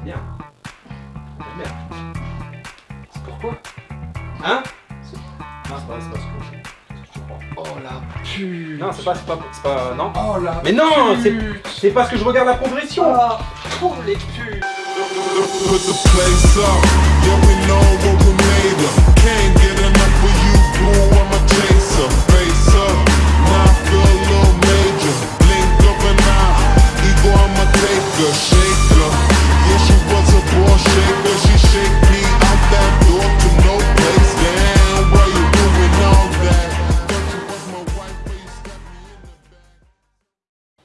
C'est bien. Merde. C'est pourquoi Hein C'est- Non, c'est pas, c'est pas ce que je-. Oh la pute Non, c'est pas, c'est pas, c'est pas, non. Oh la Mais non, c'est, c'est parce que je regarde la progression. Oh les putes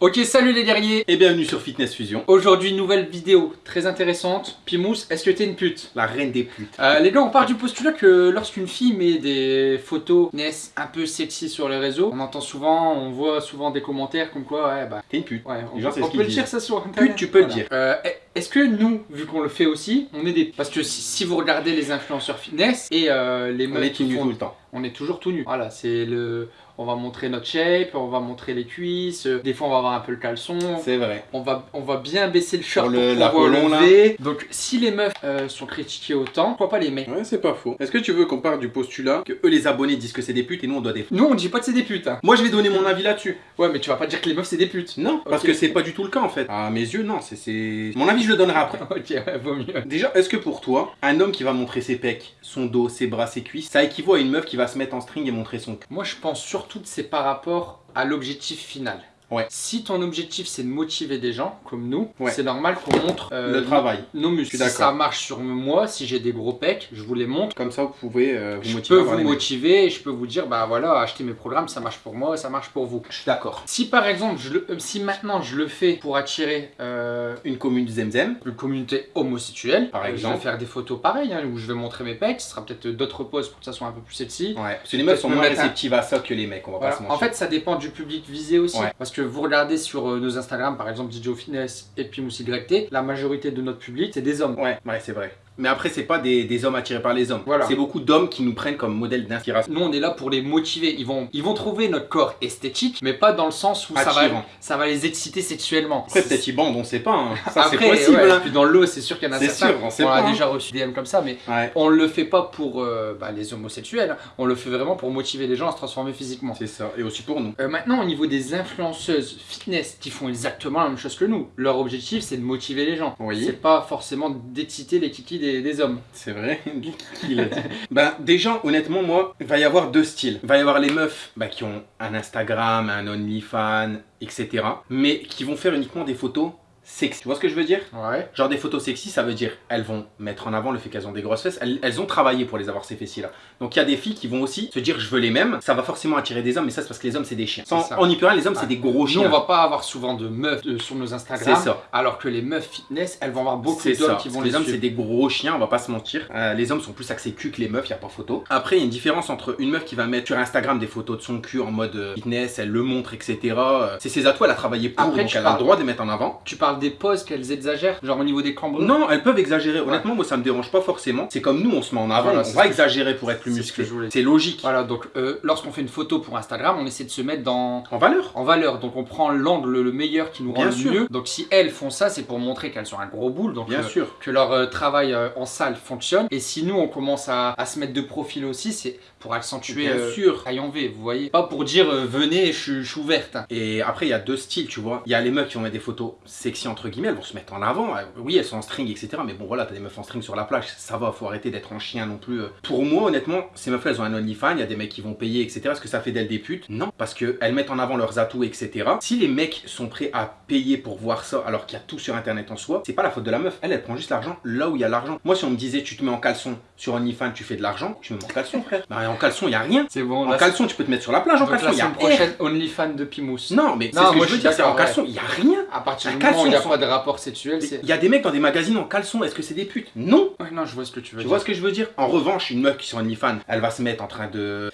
Ok, salut les guerriers Et bienvenue sur Fitness Fusion, Aujourd'hui, nouvelle vidéo très intéressante. Pimous, est-ce que t'es une pute? La reine des putes. Euh, les gars, on part du postulat que lorsqu'une fille met des photos naissent un peu sexy sur les réseaux, on entend souvent, on voit souvent des commentaires comme quoi, ouais, bah, T'es une pute. ouais, on, Les gens, on ce peut le dire ça sur internet. Pute, tu peux le dire. Euh, est-ce que nous, vu qu'on le fait aussi, on est des. Parce que si, si vous regardez les influenceurs fitness et euh, les On meufs est tout qui nu font tout le temps. on est toujours tout nu. Voilà, c'est le. On va montrer notre shape, on va montrer les cuisses, euh, des fois on va avoir un peu le caleçon. C'est vrai. On va, on va bien baisser le short Pour pour, le- pouvoir l'Apollon, là. lever. Donc si les meufs euh, sont critiquées autant, pourquoi pas les mecs? Ouais, c'est pas faux. Est-ce que tu veux qu'on parte du postulat que eux les abonnés disent que c'est des putes et nous on doit des Nous on dit pas que c'est des putes. hein. Moi je vais donner mon avis là-dessus. Ouais mais tu vas pas dire que les meufs c'est des putes. Non, parce que c'est pas du tout le cas en fait. À mes yeux, non, c'est- c'est. Mon avis, je le donnerai après. ok, ouais, vaut mieux. Déjà, est-ce que pour toi, un homme qui va montrer ses pecs, son dos, ses bras, ses cuisses, ça équivaut à une meuf qui va se mettre en string et montrer son cul Moi je pense surtout que c'est par rapport à l'objectif final. Ouais. Si ton objectif c'est de motiver des gens comme nous, Ouais. c'est normal qu'on montre euh, Le travail. nos Je muscles. Si ça marche sur moi, si j'ai des gros pecs, je vous les montre. Comme ça, vous pouvez euh, vous Je motiver. peux à voir vous motiver et je peux vous dire bah voilà achetez mes programmes ça marche pour moi ça marche pour vous. Je suis d'accord. Si par exemple je le- euh, si maintenant je le fais pour attirer euh, Une commune zemzem. une communauté homosexuelle, Par exemple. je vais faire des photos pareilles hein, où je vais montrer mes pecs, ce sera peut-être d'autres poses pour que ça soit un peu plus sexy. Ouais. Parce que les meufs sont moins réceptives à ça que les mecs, on va Voilà. pas se En mentir. fait, ça dépend du public visé aussi. Ouais. Parce que vous regardez sur euh, nos Instagram, par exemple DJ Fitness et puis YT, la majorité de notre public, c'est des hommes. Ouais, ouais, c'est vrai. Mais après, c'est pas des, des hommes attirés par les hommes. Voilà. C'est beaucoup d'hommes qui nous prennent comme modèle d'inspiration. Nous, on est là pour les motiver. Ils vont, ils vont trouver notre corps esthétique, mais pas dans le sens où ça va, ça va les exciter sexuellement. Après, peut-être ils bandent, on sait pas. hein. Ça, c'est possible. ouais, hein. puis dans l'eau, c'est sûr qu'il y en a C'est certains. sûr, on sait a pas, hein. déjà reçu des DM comme ça, mais Ouais. on le fait pas pour euh, bah, les homosexuels. hein. On le fait vraiment pour motiver les gens à se transformer physiquement. C'est ça. Et aussi pour nous. Euh, maintenant, au niveau des influenceuses fitness qui font exactement la même chose que nous, leur objectif c'est de motiver les gens. Oui. C'est pas forcément d'exciter les kikis des, des hommes. C'est vrai Qui l'a Ben déjà, honnêtement, moi, il va y avoir deux styles. Il va y avoir les meufs bah, qui ont un Instagram, un OnlyFans, etc. Mais qui vont faire uniquement des photos sexy. Tu vois ce que je veux dire Ouais. Genre des photos sexy, ça veut dire elles vont mettre en avant le fait qu'elles ont des grosses fesses. Elles, elles ont travaillé pour les avoir ces fessiers là. Donc il y a des filles qui vont aussi se dire je veux les mêmes. Ça va forcément attirer des hommes, mais ça c'est parce que les hommes c'est des chiens. Sans, on n'y peut rien, les hommes c'est des gros Nous, chiens. on va pas avoir souvent de meufs euh, sur nos Instagram. C'est ça. Alors que les meufs fitness, elles vont avoir beaucoup d'hommes qui vont les les hommes, c'est des gros chiens, on va pas se mentir. Euh, les hommes sont plus axés cul que les meufs, y a pas photo. Après, il y a une différence entre une meuf qui va mettre sur Instagram des photos de son cul en mode euh, fitness, elle le montre, etc. C'est ses atouts, elle a travaillé pour, Après, donc elle a le droit de les mettre en avant. Tu parles des poses qu'elles exagèrent, genre au niveau des cambrures Non, elles peuvent exagérer. Honnêtement, moi, ça me dérange pas forcément. C'est comme nous, on se met en avant, Voilà, on va exagérer pour être plus c'est ce que musclé. C'est logique. Voilà, donc euh, lorsqu'on fait une photo pour Instagram, on essaie de se mettre dans, En valeur en valeur. Donc on prend l'angle le meilleur qui nous rend Bien le sûr. mieux. Donc si elles font ça, c'est pour montrer qu'elles sont un gros boule. Donc Bien euh, sûr. que leur euh, travail en salle fonctionne. Et si nous on commence à, à se mettre de profil aussi, c'est pour accentuer Bien sûr. taille en V, vous voyez. Pas pour dire venez, je, suis- je suis ouverte. hein. Et après, il y a deux styles, tu vois. Il y a les meufs qui vont mettre des photos sexy, entre guillemets, elles vont se mettre en avant. Euh, Oui, elles sont en string, etc. Mais bon, voilà, t'as des meufs en string sur la plage, ça va, faut arrêter d'être en chien non plus. euh. Pour moi, honnêtement, ces meufs-là, elles ont un OnlyFans, il y a des mecs qui vont payer, etc. Est-ce que ça fait d'elles des putes? Non, parce qu'elles mettent en avant leurs atouts, etc. Si les mecs sont prêts à payer pour voir ça, alors qu'il y a tout sur Internet en soi, c'est pas la faute de la meuf. Elle, elle prend juste l'argent là où il y a l'argent. Moi, si on me disait, tu te mets en caleçon sur OnlyFans, tu fais de l'argent, je me mets en caleçon, frère. Bah, en caleçon, il y a rien. C'est bon, En caleçon, tu peux te mettre sur la plage, en la caleçon, il y a semaine prochaine, OnlyFans de Pimous. non, mais c'est ce que je veux dire, c'est en caleçon, il y a rien. À partir du moment où il n'y a pas de rapport sexuel. Il y a des mecs dans des magazines en caleçon, est-ce que c'est des putes? Non Ouais, non, je vois ce que tu veux Tu dire. vois ce que je veux dire? En revanche, une meuf qui sur OnlyFans, elle va se mettre en train de...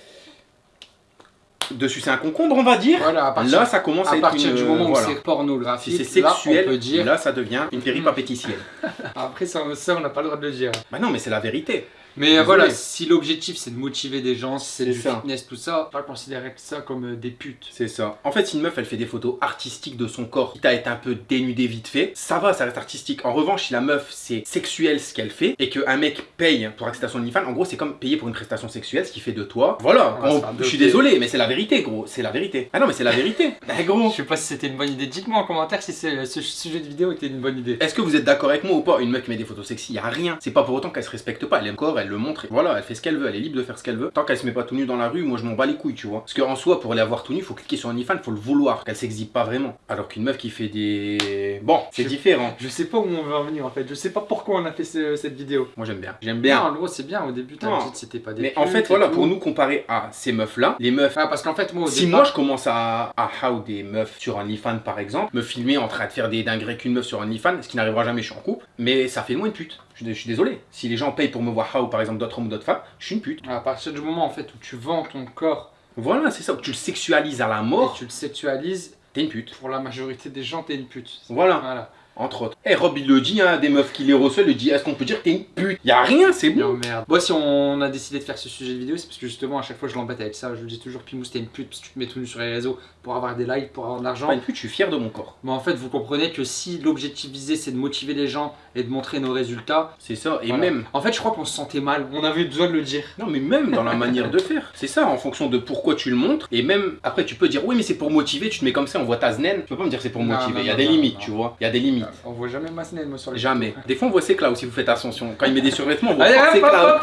de sucer un concombre, on va dire. Voilà, à partir, Là, ça commence à, à être partir une- du moment où voilà. c'est pornographique, Si c'est là, sexuel, on peut dire. là, ça devient une péripapétitienne. Après, ça, ça, on n'a pas le droit de le dire. bah non, mais c'est la vérité. Mais Désolé. voilà, si l'objectif c'est de motiver des gens, si c'est du ça. fitness, tout ça, pas considérer ça comme euh, des putes. C'est ça. En fait, si une meuf, elle fait des photos artistiques de son corps, quitte à être un peu dénudé vite fait, ça va, ça reste artistique. En revanche, si la meuf, c'est sexuel ce qu'elle fait, et qu'un mec paye pour accéder à son OnlyFans, en gros, c'est comme payer pour une prestation sexuelle, ce qui fait de toi. Voilà. On- je suis désolé, mais c'est la vérité, gros. C'est la vérité. Ah non, mais c'est la vérité. Eh, gros. Je sais pas si c'était une bonne idée. Dites-moi en commentaire si c'est- ce sujet de vidéo était une bonne idée. Est-ce que vous êtes d'accord avec moi ou pas? Une meuf qui met des photos sexy, y a rien. C'est pas pour autant qu'elle se respecte pas. Elle aime le corps, elle le montre. et Voilà, elle fait ce qu'elle veut. Elle est libre de faire ce qu'elle veut. Tant qu'elle se met pas tout nu dans la rue, moi je m'en bats les couilles, tu vois. Parce qu'en soi, pour aller avoir tout nu, faut cliquer sur OnlyFans, faut le vouloir. Qu'elle s'exhibe pas vraiment. Alors qu'une meuf qui fait des. Bon, c'est différent. Je sais pas où on veut en venir en fait. Je sais pas pourquoi on a fait ce- cette vidéo. Moi j'aime bien. J'aime bien. Non, gros, c'est bien. Au début, t'as dit c'était pas des Mais en fait, voilà, tout. pour nous comparer à ces meufs-là, les meufs. Ah, parce qu'en fait, moi, au Si départ- moi je commence à, à how des meufs sur OnlyFans par exemple, me filmer en train de faire des dingueries qu'une meuf sur OnlyFans, ce qui n'arrivera jamais, je suis en couple, mais ça fait de moi une pute. Je, suis- je suis désolé. Si les gens payent pour me voir how par exemple d'autres hommes ou d'autres femmes, je suis une pute. À partir du moment en fait où tu vends ton corps Voilà, c'est ça. Tu le sexualises à la et mort, tu le sexualises, t'es une pute. pour la majorité des gens, t'es une pute. Voilà, Voilà. Entre autres. Eh, Rob, il le dit, hein, des meufs qui les reçoivent, il dit est-ce qu'on peut dire que t'es une pute? Y a rien, c'est bon. merde. Moi si on a décidé de faire ce sujet de vidéo, c'est parce que justement à chaque fois je l'embête avec ça. Je lui dis toujours Pimous t'es une pute parce que tu te mets tout nu sur les réseaux pour avoir des likes, pour avoir de l'argent. Pas une pute, je suis fier de mon corps. Mais en fait vous comprenez que si l'objectif visé c'est de motiver les gens et de montrer nos résultats. C'est ça. Et voilà. même, En fait je crois qu'on se sentait mal. On avait besoin de le dire. non mais même dans la manière de faire. C'est ça, en fonction de pourquoi tu le montres. Et même, après tu peux dire oui mais c'est pour motiver, tu te mets comme ça, on voit ta zen. Tu peux pas me dire c'est pour motiver. Il y a des limites, tu vois. Il y a des limites limite. On voit jamais Massenelmo sur les Jamais. Des fois, on voit ses claws si vous faites attention. Quand il met des survêtements, on voit ses claws.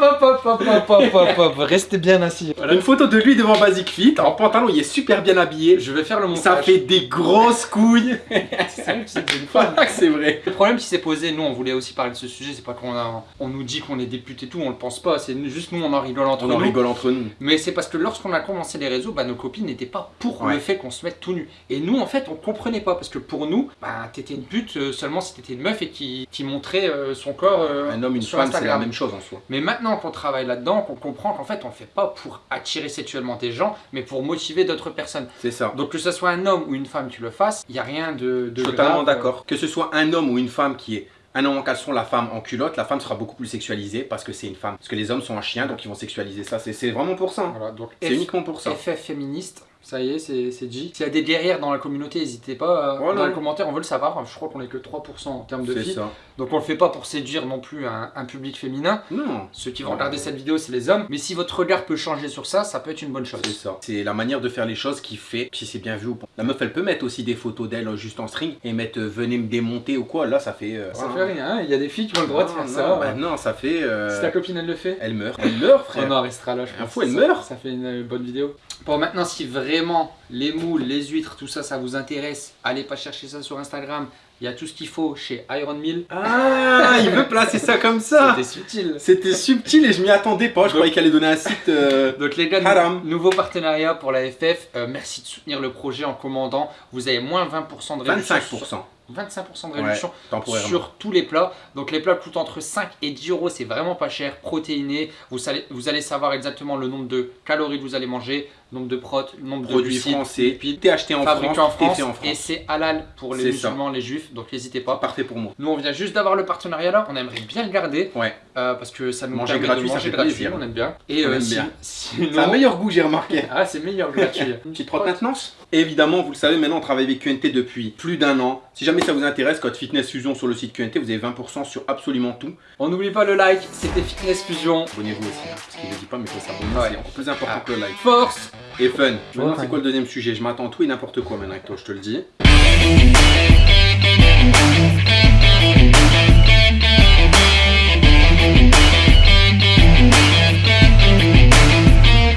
Restez bien assis. Voilà. Une photo de lui devant Basic Fit, en pantalon, il est super bien habillé. Je vais faire le montage. Ça fait des grosses couilles. c'est vrai. Le problème qui s'est posé, nous, on voulait aussi parler de ce sujet, c'est pas qu'on on nous dit qu'on est des putes et tout, on le pense pas. C'est juste nous, on en rigole entre nous. On en rigole entre nous. Mais c'est parce que lorsqu'on a commencé les réseaux, nos copines n'étaient pas pour le fait qu'on se mette tout nu. Et nous, en fait, on comprenait pas parce que pour nous, t'étais une pute seulement si t'étais une meuf et qui, qui montrait euh, son corps euh, Un homme, une sur femme, c'est la même chose en soi. Mais maintenant qu'on travaille là-dedans, qu'on comprend qu'en fait on le fait pas pour attirer sexuellement des gens, mais pour motiver d'autres personnes. C'est ça. Donc que ce soit un homme ou une femme qui le fasse, il y a rien de, de Totalement grave. d'accord. Que ce soit un homme ou une femme qui est un homme en caleçon, la femme en culotte, la femme sera beaucoup plus sexualisée parce que c'est une femme. Parce que les hommes sont un chien, donc ils vont sexualiser ça. C'est vraiment pour ça. Voilà, donc C'est uniquement pour ça. FF féministe, ça y est, c'est dit. S'il y a des guerrières dans la communauté, n'hésitez pas euh, dans les commentaires, on veut le savoir. Je crois qu'on est que 3% en termes de filles. ça. Donc on le fait pas pour séduire non plus un, un public féminin. Non. Ceux qui vont regarder cette vidéo, c'est les hommes. Mais si votre regard peut changer sur ça, ça peut être une bonne chose. C'est ça. C'est la manière de faire les choses qui fait si c'est bien vu ou pas. La meuf, elle peut mettre aussi des photos d'elle euh, juste en string et mettre euh, venez me démonter ou quoi. Là, ça fait. euh, Ça fait rien, hein. il y a des filles qui ont le droit de faire non, ça. bah non, ça fait. Si ta copine elle le fait, Elle meurt. Elle meurt, on frère. en restera là, je Un pense. fou, elle Ça- meurt. Ça fait une bonne vidéo. Bon, maintenant, si vraiment les moules, les huîtres, tout ça, ça vous intéresse, allez pas chercher ça sur Instagram. Il y a tout ce qu'il faut chez Iron Mill. Ah, il veut placer ça comme ça. C'était subtil. C'était subtil et je m'y attendais pas. Je croyais qu'elle allait donner un site. euh, Donc les gars, Haram. nouveau partenariat pour la FF. Euh, merci de soutenir le projet en commandant. Vous avez moins 20% de réduction. 25%. 25% de réduction sur tous les plats. Donc les plats coûtent entre 5 et 10 euros, c'est vraiment pas cher, protéiné. Vous allez, vous allez savoir exactement le nombre de calories que vous allez manger, nombre de prot, nombre de Produits glucides, français. lipides, T'es acheté en France, en France, en et France. c'est halal pour les ça. musulmans, les juifs, donc n'hésitez pas. Parfait pour moi. Nous on vient juste d'avoir le partenariat là, on aimerait bien le garder Ouais. euh, parce que ça nous Manger permet gratuit, de ça manger fait gratuit, plaisir. on aime bien. Et On euh, aime si- bien. sinon... C'est un meilleur goût, j'ai remarqué. Ah c'est meilleur gratuit. Une petite trotte maintenance Évidemment, vous le savez, maintenant on travaille avec QNT depuis plus d'un an. Si jamais ça vous intéresse, code Fitness Fusion sur le site QNT, vous avez 20% sur absolument tout. On n'oublie pas le like, c'était Fitness Fusion. Abonnez-vous aussi, hein, parce qu'il ne dit pas, mais il faut s'abonner, Ouais. c'est encore plus important Ah. que le like. Force et fun. Maintenant, c'est quoi le deuxième sujet? Je m'attends tout et n'importe quoi maintenant avec toi, je te le dis.